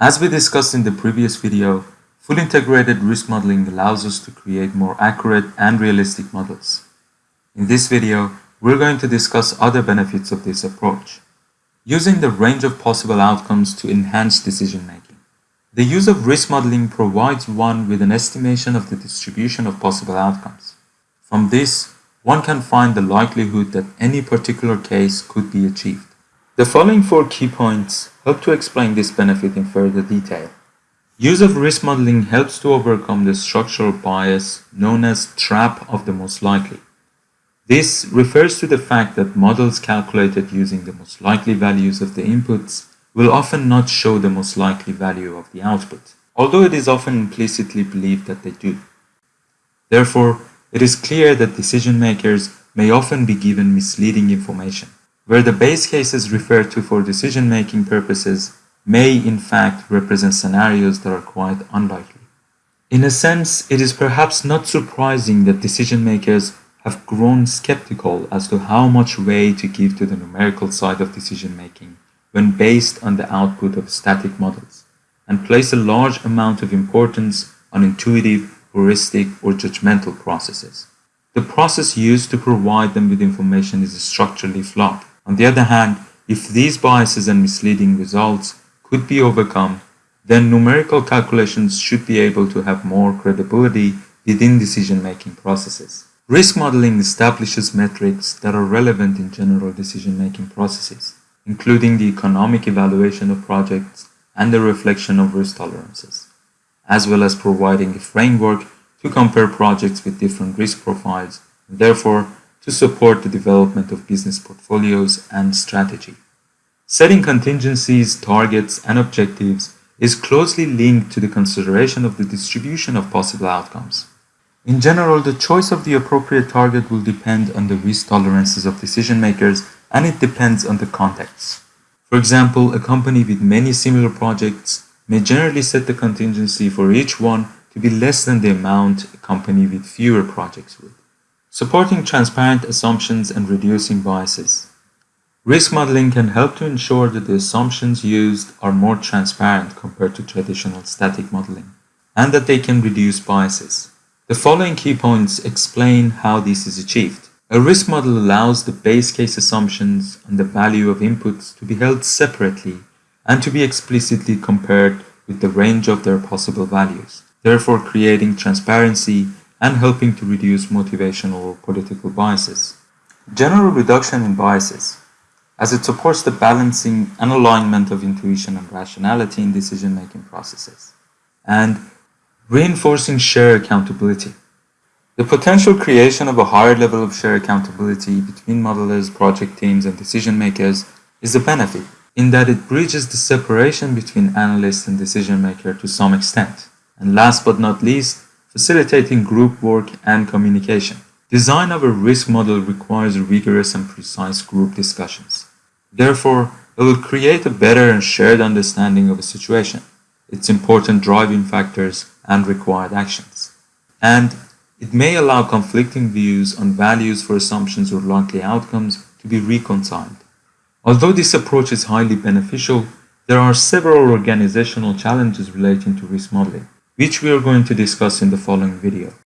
As we discussed in the previous video, full integrated risk modeling allows us to create more accurate and realistic models. In this video, we're going to discuss other benefits of this approach. Using the range of possible outcomes to enhance decision making. The use of risk modeling provides one with an estimation of the distribution of possible outcomes. From this, one can find the likelihood that any particular case could be achieved. The following four key points help to explain this benefit in further detail. Use of risk modeling helps to overcome the structural bias known as trap of the most likely. This refers to the fact that models calculated using the most likely values of the inputs will often not show the most likely value of the output, although it is often implicitly believed that they do. Therefore, it is clear that decision makers may often be given misleading information, where the base cases referred to for decision-making purposes may in fact represent scenarios that are quite unlikely. In a sense, it is perhaps not surprising that decision makers have grown skeptical as to how much weight to give to the numerical side of decision making when based on the output of static models, and place a large amount of importance on intuitive, heuristic, or judgmental processes. The process used to provide them with information is structurally flawed. On the other hand, if these biases and misleading results could be overcome, then numerical calculations should be able to have more credibility within decision-making processes. Risk modeling establishes metrics that are relevant in general decision-making processes, including the economic evaluation of projects and the reflection of risk tolerances, as well as providing a framework to compare projects with different risk profiles, and therefore to support the development of business portfolios and strategy. Setting contingencies, targets, and objectives is closely linked to the consideration of the distribution of possible outcomes. In general, the choice of the appropriate target will depend on the risk tolerances of decision makers and it depends on the context. For example, a company with many similar projects may generally set the contingency for each one to be less than the amount a company with fewer projects would. Supporting transparent assumptions and reducing biases. Risk modeling can help to ensure that the assumptions used are more transparent compared to traditional static modeling, and that they can reduce biases. The following key points explain how this is achieved. A risk model allows the base case assumptions and the value of inputs to be held separately and to be explicitly compared with the range of their possible values, therefore creating transparency and helping to reduce motivational or political biases. General reduction in biases, as it supports the balancing and alignment of intuition and rationality in decision-making processes. And Reinforcing share accountability. The potential creation of a higher level of share accountability between modelers, project teams, and decision makers is a benefit in that it bridges the separation between analyst and decision maker to some extent. And last but not least, facilitating group work and communication. Design of a risk model requires rigorous and precise group discussions. Therefore, it will create a better and shared understanding of a situation, its important driving factors, and required actions. And it may allow conflicting views on values for assumptions or likely outcomes to be reconciled. Although this approach is highly beneficial, there are several organizational challenges relating to risk modeling, which we are going to discuss in the following video.